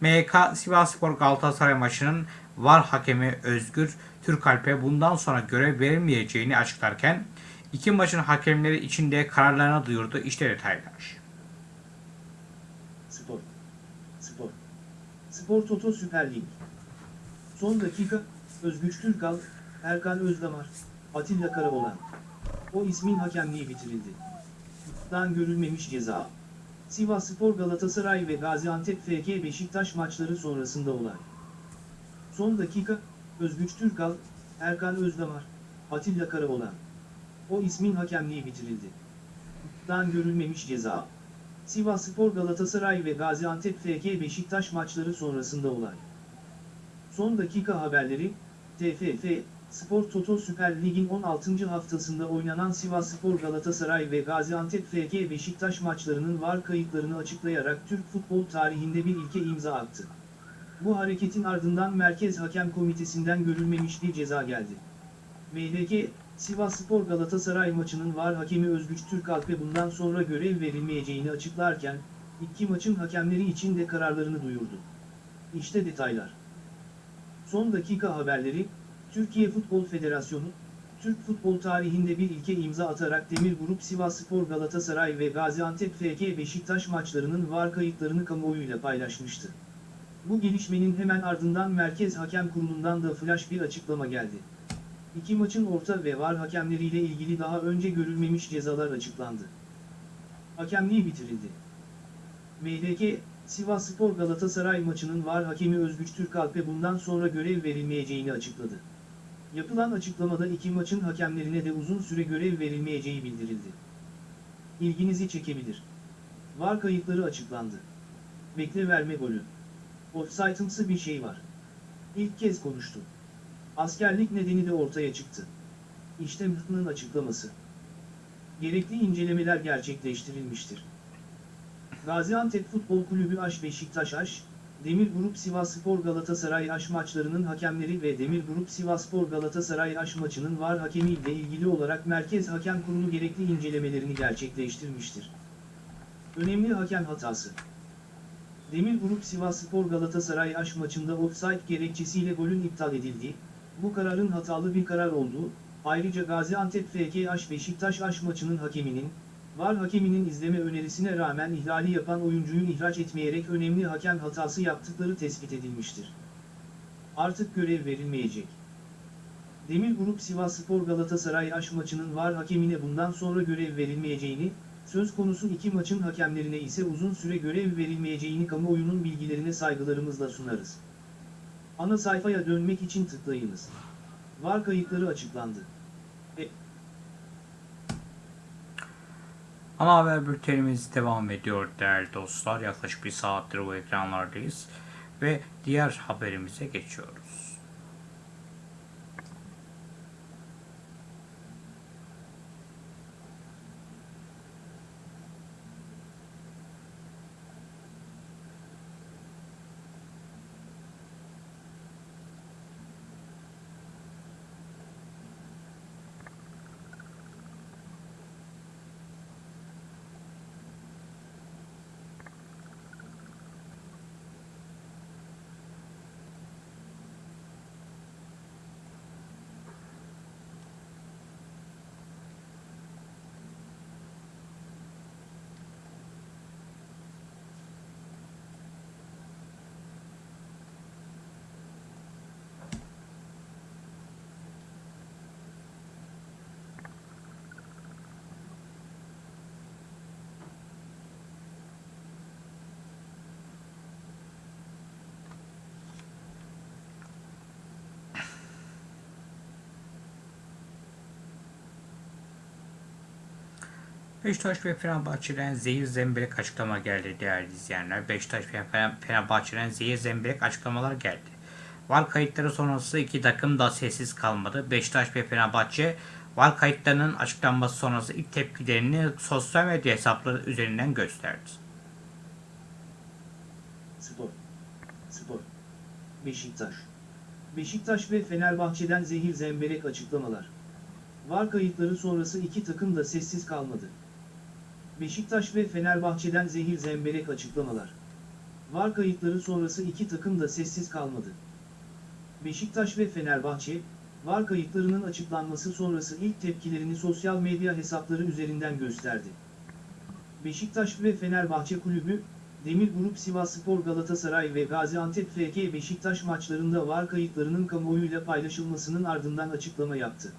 A: MK Sivasspor Galatasaray maçının VAR hakemi Özgür Türkalp'e bundan sonra görev verilmeyeceğini açıklarken iki maçın hakemleri içinde kararlarını duyurdu. İşte detaylar.
B: Spor. Spor. Spor Toto Süper Lig. Son dakika, Özgüç Türkal, Erkan Özdamar, Atilla Karaoğlan. O ismin hakemliği bitirildi. Dan görülmemiş ceza. Sivas Spor Galatasaray ve Gaziantep FK Beşiktaş maçları sonrasında olay. Son dakika, Özgüç Türkal, Erkan Özdamar, Atilla Karaoğlan. O ismin hakemliği bitirildi. Dan görülmemiş ceza. Sivasspor Galatasaray ve Gaziantep FK Beşiktaş maçları sonrasında olay. Son dakika haberleri, TFF, Spor Toto Süper Lig'in 16. haftasında oynanan Sivasspor Galatasaray ve Gaziantep FK Beşiktaş maçlarının VAR kayıtlarını açıklayarak Türk futbol tarihinde bir ilke imza attı. Bu hareketin ardından Merkez Hakem Komitesi'nden görülmemiş bir ceza geldi. MHK, Sivasspor Galatasaray maçının VAR hakemi Özgüç Türkalp'e bundan sonra görev verilmeyeceğini açıklarken, iki maçın hakemleri için de kararlarını duyurdu. İşte detaylar. Son dakika haberleri, Türkiye Futbol Federasyonu, Türk futbol tarihinde bir ilke imza atarak Demir Grup Sivasspor Galatasaray ve Gaziantep FK Beşiktaş maçlarının VAR kayıtlarını kamuoyuyla paylaşmıştı. Bu gelişmenin hemen ardından Merkez Hakem Kurulu'ndan da flash bir açıklama geldi. İki maçın orta ve var hakemleriyle ilgili daha önce görülmemiş cezalar açıklandı. Hakemliği bitirildi. MDK, Sivasspor Galatasaray maçının var hakemi Özgüç Türkalp'e bundan sonra görev verilmeyeceğini açıkladı. Yapılan açıklamada iki maçın hakemlerine de uzun süre görev verilmeyeceği bildirildi. İlginizi çekebilir. Var kayıtları açıklandı. Bekle verme golü. Offside'ımsı bir şey var. İlk kez konuştu. Askerlik nedeni de ortaya çıktı. İşte MHP'nin açıklaması. Gerekli incelemeler gerçekleştirilmiştir. Gaziantep Futbol Kulübü Aş Beşiktaş Aş, Demir Grup Sivasspor Galatasaray Aş maçlarının hakemleri ve Demir Grup Sivasspor Galatasaray Aş maçının VAR hakemi ile ilgili olarak Merkez Hakem Kurulu gerekli incelemelerini gerçekleştirmiştir. Önemli hakem hatası. Demir Grup Sivasspor Galatasaray aş maçında offside gerekçesiyle golün iptal edildiği, bu kararın hatalı bir karar olduğu, ayrıca Gaziantep FK Aş Beşiktaş aş maçının hakeminin, VAR hakeminin izleme önerisine rağmen ihlali yapan oyuncuyu ihraç etmeyerek önemli hakem hatası yaptıkları tespit edilmiştir. Artık görev verilmeyecek. Demir Grup Sivasspor Galatasaray aş maçının VAR hakemine bundan sonra görev verilmeyeceğini, söz konusu iki maçın hakemlerine ise uzun süre görev verilmeyeceğini kamuoyunun bilgilerine saygılarımızla sunarız. Ana sayfaya dönmek için tıklayınız. VAR kayıtları açıklandı. E,
A: Ana haber bültenimiz devam ediyor değerli dostlar. Yaklaşık bir saattir bu ekranlardayız. Ve diğer haberimize geçiyoruz. Beşiktaş ve Fenerbahçe'den zehir zemberek açıklama geldi değerli izleyenler. Beşiktaş ve Fener- Fenerbahçe'den zehir zemberek açıklamalar geldi. VAR kayıtları sonrası iki takım da sessiz kalmadı. Beşiktaş ve Fenerbahçe VAR kayıtlarının açıklanması sonrası ilk tepkilerini sosyal medya hesapları üzerinden gösterdi.
B: Spor. Spor. Beşiktaş. Beşiktaş ve Fenerbahçe'den zehir zemberek açıklamalar. VAR kayıtları sonrası iki takım da sessiz kalmadı. Beşiktaş ve Fenerbahçe'den zehir zemberek açıklamalar. VAR kayıtları sonrası iki takım da sessiz kalmadı. Beşiktaş ve Fenerbahçe, VAR kayıtlarının açıklanması sonrası ilk tepkilerini sosyal medya hesapları üzerinden gösterdi. Beşiktaş ve Fenerbahçe Kulübü, Demir Grup Sivasspor Galatasaray ve Gaziantep FK Beşiktaş maçlarında VAR kayıtlarının kamuoyuyla paylaşılmasının ardından açıklama yaptı.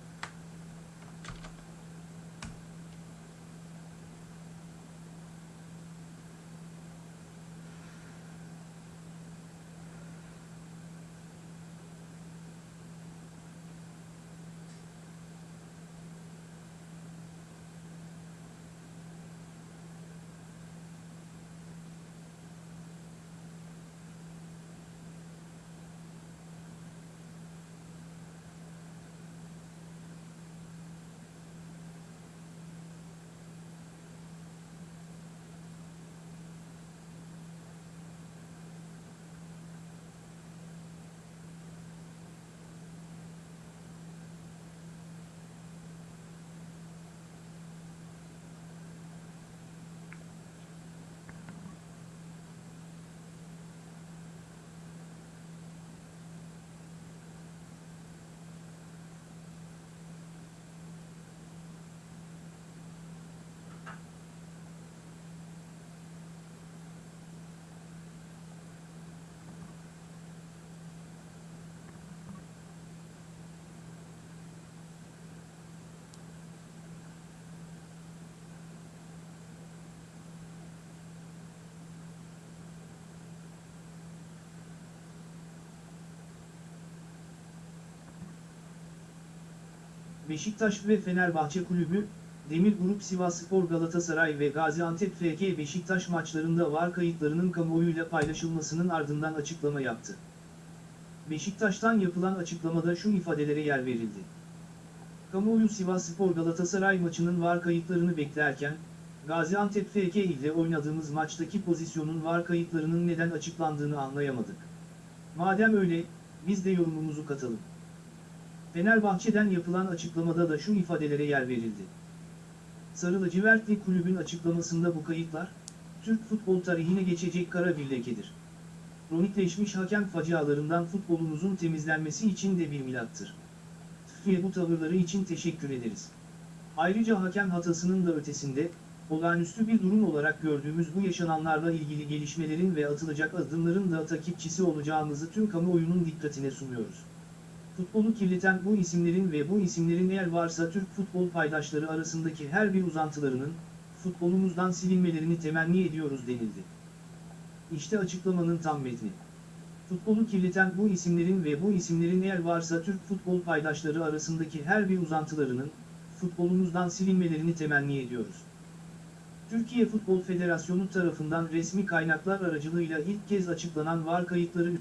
B: Beşiktaş ve Fenerbahçe Kulübü, Demir Grup Sivasspor Galatasaray ve Gaziantep FK Beşiktaş maçlarında VAR kayıtlarının kamuoyuyla paylaşılmasının ardından açıklama yaptı. Beşiktaş'tan yapılan açıklamada şu ifadelere yer verildi. Kamuoyu Sivasspor Galatasaray maçının VAR kayıtlarını beklerken, Gaziantep FK ile oynadığımız maçtaki pozisyonun VAR kayıtlarının neden açıklandığını anlayamadık. Madem öyle, biz de yorumumuzu katalım. Fenerbahçe'den yapılan açıklamada da şu ifadelere yer verildi. Sarı lacivertli kulübün açıklamasında bu kayıtlar, Türk futbol tarihine geçecek kara bir lekedir. Kronikleşmiş hakem facialarından futbolumuzun temizlenmesi için de bir milattır. TÜFİ'ye bu tavırları için teşekkür ederiz. Ayrıca hakem hatasının da ötesinde, olağanüstü bir durum olarak gördüğümüz bu yaşananlarla ilgili gelişmelerin ve atılacak adımların da takipçisi olacağımızı tüm kamuoyunun dikkatine sunuyoruz. Futbolu kirleten bu isimlerin ve bu isimlerin eğer varsa Türk futbol paydaşları arasındaki her bir uzantılarının, futbolumuzdan silinmelerini temenni ediyoruz denildi. İşte açıklamanın tam metni. Futbolu kirleten bu isimlerin ve bu isimlerin eğer varsa Türk futbol paydaşları arasındaki her bir uzantılarının, futbolumuzdan silinmelerini temenni ediyoruz. Türkiye Futbol Federasyonu tarafından resmi kaynaklar aracılığıyla ilk kez açıklanan VAR kayıtları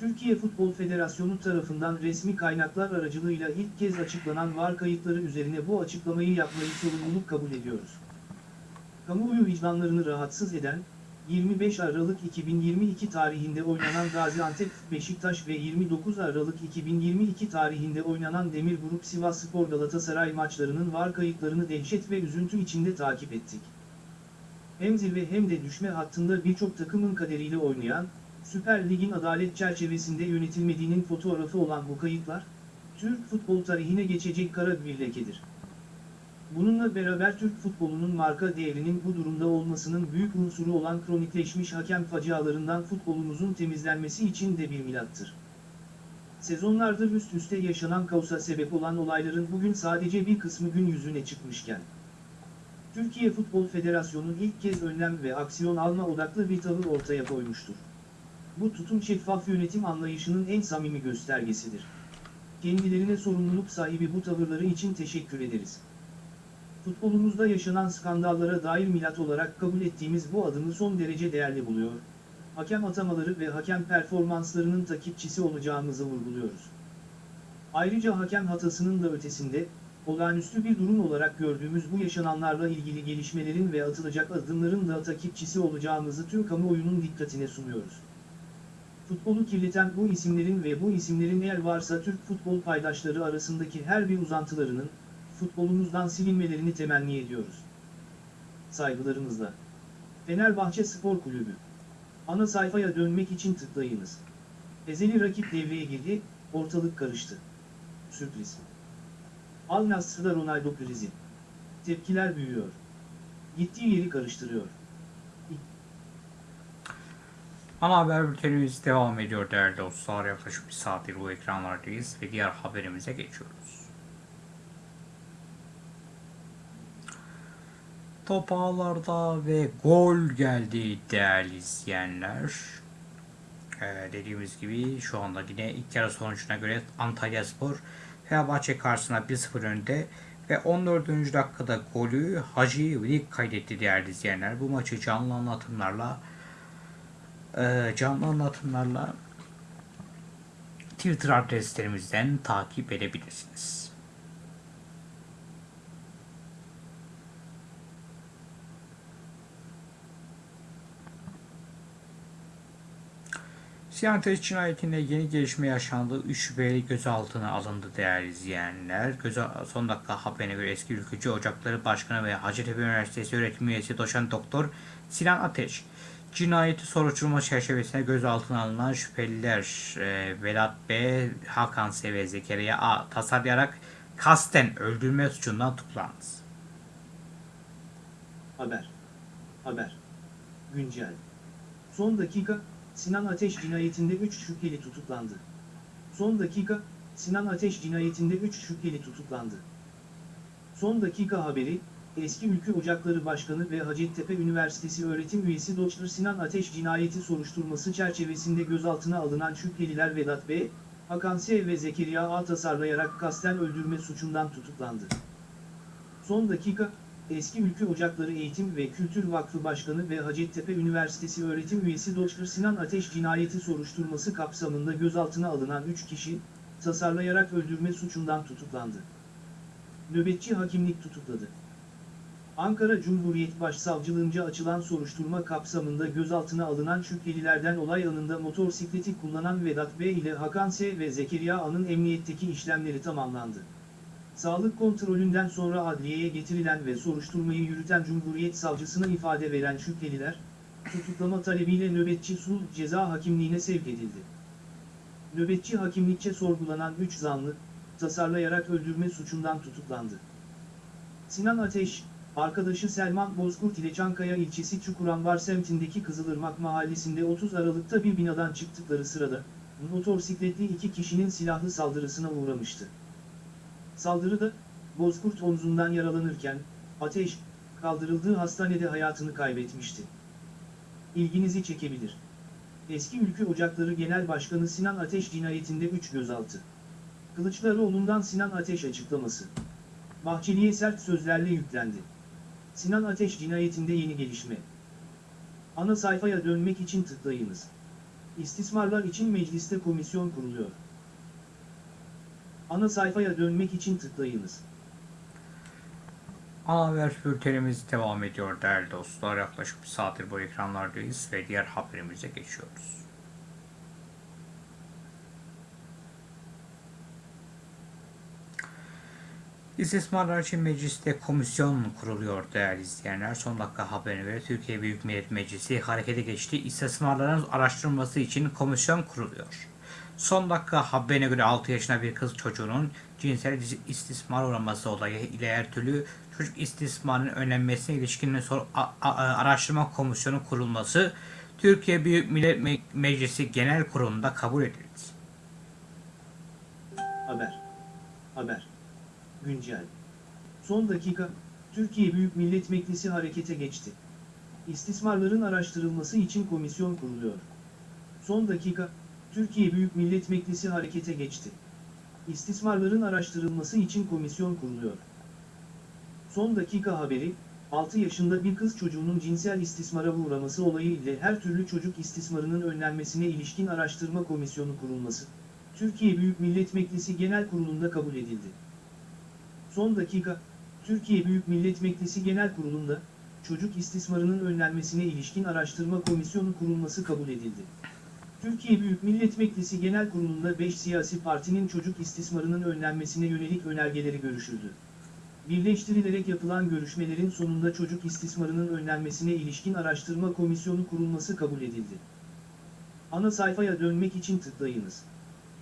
B: Türkiye Futbol Federasyonu tarafından resmi kaynaklar aracılığıyla ilk kez açıklanan VAR kayıtları üzerine bu açıklamayı yapmayı sorumluluk kabul ediyoruz. Kamuoyu vicdanlarını rahatsız eden, 25 Aralık 2022 tarihinde oynanan Gaziantep Beşiktaş ve 29 Aralık 2022 tarihinde oynanan Demir Grup Sivasspor Galatasaray maçlarının VAR kayıtlarını dehşet ve üzüntü içinde takip ettik. Hem zirve hem de düşme hattında birçok takımın kaderiyle oynayan, Süper Lig'in adalet çerçevesinde yönetilmediğinin fotoğrafı olan bu kayıtlar, Türk futbol tarihine geçecek kara bir lekedir. Bununla beraber Türk futbolunun marka değerinin bu durumda olmasının büyük unsuru olan kronikleşmiş hakem facialarından futbolumuzun temizlenmesi için de bir milattır. Sezonlardır üst üste yaşanan kaosa sebep olan olayların bugün sadece bir kısmı gün yüzüne çıkmışken, Türkiye Futbol Federasyonu ilk kez önlem ve aksiyon alma odaklı bir tavır ortaya koymuştur. Bu tutum şeffaf yönetim anlayışının en samimi göstergesidir. Kendilerine sorumluluk sahibi bu tavırları için teşekkür ederiz. Futbolumuzda yaşanan skandallara dair milat olarak kabul ettiğimiz bu adımı son derece değerli buluyor. Hakem atamaları ve hakem performanslarının takipçisi olacağımızı vurguluyoruz. Ayrıca hakem hatasının da ötesinde, olağanüstü bir durum olarak gördüğümüz bu yaşananlarla ilgili gelişmelerin ve atılacak adımların da takipçisi olacağımızı tüm kamuoyunun dikkatine sunuyoruz. Futbolu kirleten bu isimlerin ve bu isimlerin eğer varsa Türk futbol paydaşları arasındaki her bir uzantılarının, futbolumuzdan silinmelerini temenni ediyoruz. Saygılarımızla. Fenerbahçe Spor Kulübü. Ana sayfaya dönmek için tıklayınız. Ezeli rakip devreye girdi, ortalık karıştı. Sürpriz. Al Nassr'da Ronaldo krizi. Tepkiler büyüyor. Gittiği yeri karıştırıyor.
A: Ana haber bültenimiz devam ediyor değerli dostlar. Yaklaşık bir saattir bu ekranlardayız ve diğer haberimize geçiyoruz. Top ağlarda ve gol geldi değerli izleyenler. Ee, dediğimiz gibi şu anda yine ilk yarı sonucuna göre Antalya Spor Fenerbahçe karşısında 1-0 önde ve 14. dakikada golü Hacı Velik kaydetti değerli izleyenler. Bu maçı canlı anlatımlarla e, canlı anlatımlarla Twitter adreslerimizden takip edebilirsiniz. Siyantes cinayetinde yeni gelişme yaşandı. 3 şüpheli gözaltına alındı değerli izleyenler. Göze, son dakika haberine göre eski ülkücü Ocakları Başkanı ve Hacettepe Üniversitesi öğretim üyesi doçent doktor Sinan Ateş cinayeti soruşturma çerçevesinde gözaltına alınan şüpheliler e, Velat B, Hakan S ve Zekeriya A tasarlayarak kasten öldürme suçundan tutuklandı.
B: Haber. Haber. Güncel. Son dakika, Sinan Ateş cinayetinde 3 şüpheli tutuklandı. Son dakika, Sinan Ateş cinayetinde 3 şüpheli tutuklandı. Son dakika haberi, eski Ülkü Ocakları Başkanı ve Hacettepe Üniversitesi öğretim üyesi Dr. Sinan Ateş cinayeti soruşturması çerçevesinde gözaltına alınan şüpheliler Vedat B., Hakan S. ve Zekeriya A. tasarlayarak kasten öldürme suçundan tutuklandı. Son dakika, Eski Ülkü Ocakları Eğitim ve Kültür Vakfı Başkanı ve Hacettepe Üniversitesi öğretim üyesi Dr. Sinan Ateş cinayeti soruşturması kapsamında gözaltına alınan 3 kişi, tasarlayarak öldürme suçundan tutuklandı. Nöbetçi hakimlik tutukladı. Ankara Cumhuriyet Başsavcılığınca açılan soruşturma kapsamında gözaltına alınan şüphelilerden olay anında motosikleti kullanan Vedat B ile Hakan S ve Zekeriya A'nın emniyetteki işlemleri tamamlandı. Sağlık kontrolünden sonra adliyeye getirilen ve soruşturmayı yürüten Cumhuriyet Savcısına ifade veren şüpheliler, tutuklama talebiyle nöbetçi sulh ceza hakimliğine sevk edildi. Nöbetçi hakimlikçe sorgulanan 3 zanlı, tasarlayarak öldürme suçundan tutuklandı. Sinan Ateş, arkadaşı Selman Bozkurt ile Çankaya ilçesi Çukuranvar semtindeki Kızılırmak mahallesinde 30 Aralık'ta bir binadan çıktıkları sırada, motosikletli iki kişinin silahlı saldırısına uğramıştı. Saldırıda, Bozkurt omzundan yaralanırken, Ateş, kaldırıldığı hastanede hayatını kaybetmişti. İlginizi çekebilir. Eski Ülkü Ocakları Genel Başkanı Sinan Ateş cinayetinde 3 gözaltı. Kılıçdaroğlu'ndan Sinan Ateş açıklaması. Bahçeli'ye sert sözlerle yüklendi. Sinan Ateş cinayetinde yeni gelişme. Ana sayfaya dönmek için tıklayınız. İstismarlar için mecliste komisyon kuruluyor. Ana sayfaya dönmek için tıklayınız.
A: Ana haber bültenimiz devam ediyor değerli dostlar. Yaklaşık bir saattir bu ekranlardayız ve diğer haberimize geçiyoruz. İstismarlar için mecliste komisyon kuruluyor değerli izleyenler. Son dakika haberine göre Türkiye Büyük Millet Meclisi harekete geçti. İstismarların araştırılması için komisyon kuruluyor. Son dakika haberine göre 6 yaşında bir kız çocuğunun cinsel istismar uğraması olayı ile her türlü çocuk istismarının önlenmesine ilişkin araştırma komisyonu kurulması Türkiye Büyük Millet Me Meclisi Genel Kurulu'nda kabul edildi.
B: Haber. Haber. Güncel. Son dakika, Türkiye Büyük Millet Meclisi harekete geçti. İstismarların araştırılması için komisyon kuruluyor. Son dakika, Türkiye Büyük Millet Meclisi harekete geçti. İstismarların araştırılması için komisyon kuruluyor. Son dakika haberi, 6 yaşında bir kız çocuğunun cinsel istismara uğraması olayı ile her türlü çocuk istismarının önlenmesine ilişkin araştırma komisyonu kurulması, Türkiye Büyük Millet Meclisi Genel Kurulu'nda kabul edildi. Son dakika, Türkiye Büyük Millet Meclisi Genel Kurulu'nda, çocuk istismarının önlenmesine ilişkin araştırma komisyonu kurulması kabul edildi. Türkiye Büyük Millet Meclisi Genel Kurulu'nda 5 siyasi partinin çocuk istismarının önlenmesine yönelik önergeleri görüşüldü. Birleştirilerek yapılan görüşmelerin sonunda çocuk istismarının önlenmesine ilişkin araştırma komisyonu kurulması kabul edildi. Ana sayfaya dönmek için tıklayınız.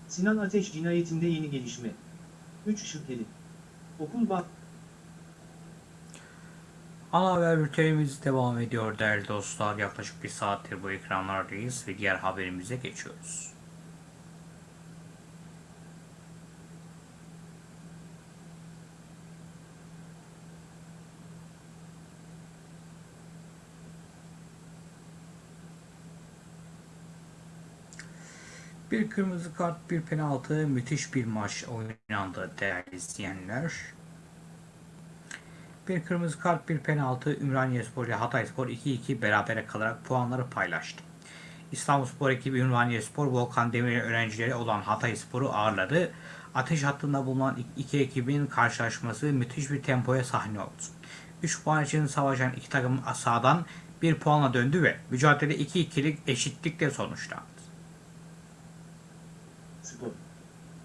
B: Sinan Ateş cinayetinde yeni gelişme. 3 şüpheli. Okul bak.
A: Ana haber bültenimiz devam ediyor değerli dostlar. Yaklaşık bir saattir bu ekranlardayız ve diğer haberimize geçiyoruz. Bir kırmızı kart, bir penaltı, müthiş bir maç oynandı değerli izleyenler. Bir kırmızı kart, bir penaltı, Ümraniyespor ile Hatayspor 2-2 berabere kalarak puanları paylaştı. İstanbulspor ekibi Ümraniyespor, Volkan Demirel öğrencileri olan Hatayspor'u ağırladı. Ateş hattında bulunan iki ekibin karşılaşması müthiş bir tempoya sahne oldu. 3 puan için savaşan iki takım sahadan bir puanla döndü ve mücadele 2-2'lik eşitlikle sonuçlandı.
B: Spor.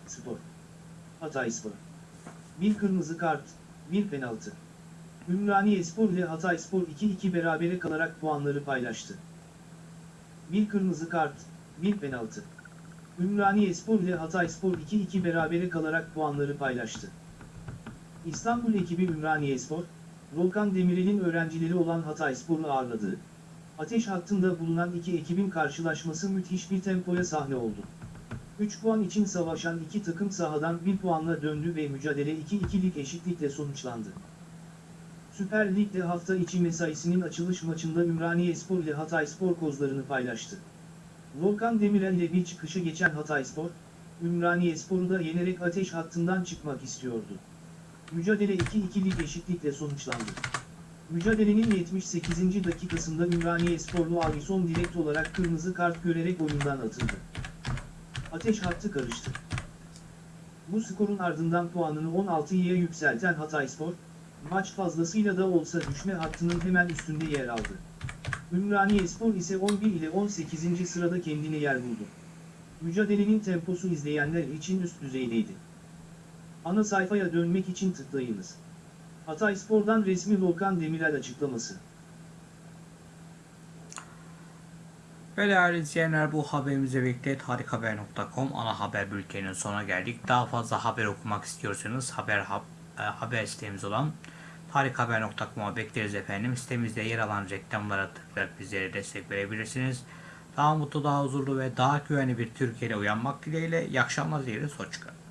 B: Spor. Hatay Spor. Bir kırmızı kart, bir penaltı. Ümraniye Spor ile Hatay Spor 2-2 berabere kalarak puanları paylaştı. Bir kırmızı kart, bir penaltı. Ümraniye Spor ile Hatay Spor 2-2 berabere kalarak puanları paylaştı. İstanbul ekibi Ümraniye Spor, Volkan Demirel'in öğrencileri olan Hatay Spor'u ağırladı. Ateş hattında bulunan iki ekibin karşılaşması müthiş bir tempoya sahne oldu. 3 puan için savaşan iki takım sahadan 1 puanla döndü ve mücadele 2-2'lik eşitlikle sonuçlandı. Süper Lig'de hafta içi mesaisinin açılış maçında Ümraniyespor ile Hatayspor kozlarını paylaştı. Volkan Demirel ile bir çıkışa geçen Hatayspor, Ümraniyespor'u da yenerek ateş hattından çıkmak istiyordu. Mücadele 2-2'lik eşitlikle sonuçlandı. Mücadelenin 78. dakikasında Ümraniyesporlu Alison direkt olarak kırmızı kart görerek oyundan atıldı. Ateş hattı karıştı. Bu skorun ardından puanını 16'ya yükselten Hatayspor, maç fazlasıyla da olsa düşme hattının hemen üstünde yer aldı. Ümraniyespor ise 11 ile 18. sırada kendine yer buldu. Mücadelenin temposu izleyenler için üst düzeydeydi. Ana sayfaya dönmek için tıklayınız. Hatayspor'dan resmi Volkan Demirel açıklaması.
A: Ve değerli izleyenler bu haberimize birlikte tarikhaber.com ana haber bülteninin sonuna geldik. Daha fazla haber okumak istiyorsanız haber hab- e, haber sitemiz olan tarikhaber.com'a bekleriz efendim. Sitemizde yer alan reklamlara tıklayarak bizlere destek verebilirsiniz. Daha mutlu, daha huzurlu ve daha güvenli bir Türkiye'de uyanmak dileğiyle. İyi akşamlar dileriz. Hoşçakalın.